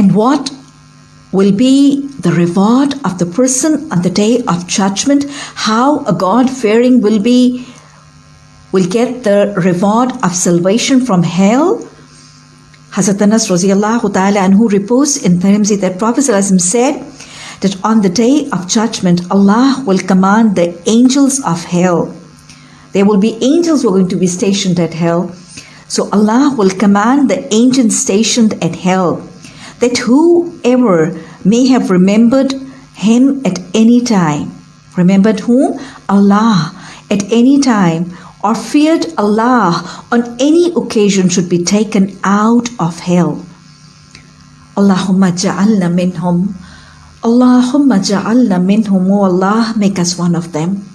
And what will be the reward of the person on the day of judgment? How a God fearing will be will get the reward of salvation from hell? Hazrat Anas radiallahu ta'ala anhu reports in Tirmidhi that Prophet said that on the day of judgment Allah will command the angels of hell. There will be angels who are going to be stationed at hell. So Allah will command the angels stationed at hell that whoever may have remembered him at any time, remembered whom? Allah at any time or feared Allah on any occasion should be taken out of hell. Allahumma ja'alna minhum. Allahumma ja'alna minhum. O Allah, make us one of them.